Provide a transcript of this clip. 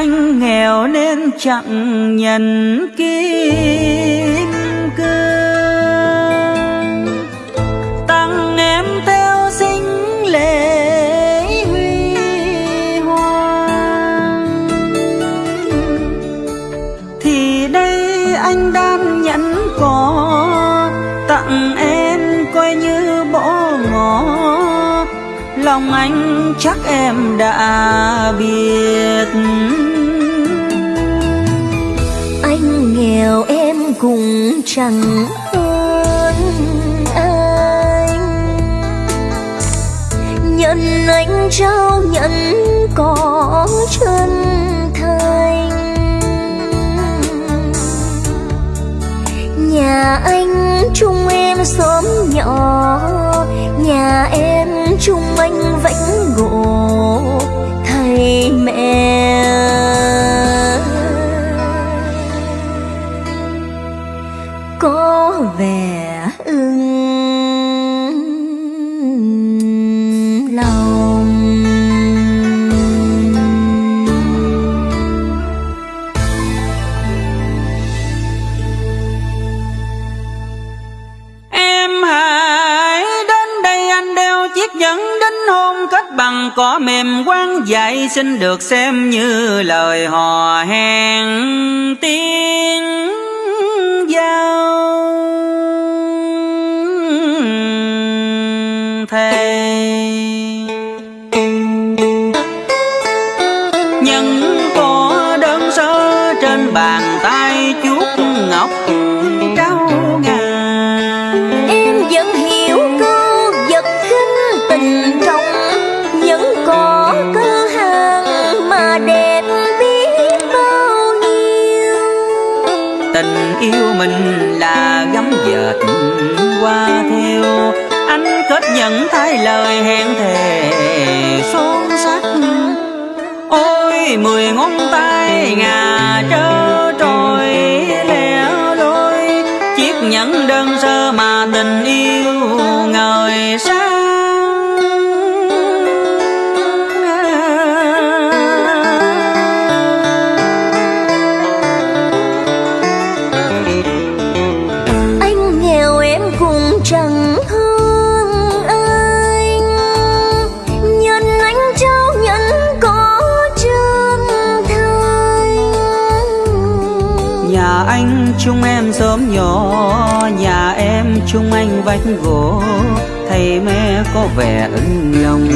anh nghèo nên chẳng nhận kim cương. Tặng em theo sinh lễ huy hoàng. Thì đây anh đang nhẫn có, tặng em coi như bỏ ngỏ lòng anh chắc em đã biết. Chẳng hơn anh. Nhận anh trao, nhận có chân thành. Nhà anh chung em xóm nhỏ có vẻ ưng lòng. Em hãy đến đây anh đeo chiếc nhẫn đính hôn kết bằng cỏ mềm quang dạy xin được xem như lời hò hẹn tiếng. Nhân có đơn sơ trên bàn tay chuốt ngọc trao ngà. Em vẫn hiểu câu vật khinh tình trong vẫn có cơ hàng mà đẹp biết bao nhiêu. Tình yêu mình là gấm dệt qua theo anh kết nhận thay lời hẹn thề son sắt. Ôi, mười ngón tay ngà trơ trôi lẻ loi. Chiếc nhẫn đơn sơ mà tình yêu ngời sáng. Nhà anh chung em sớm nhỏ. Nhà em chung anh vách gỗ. Thầy mẹ có vẻ ưng lòng.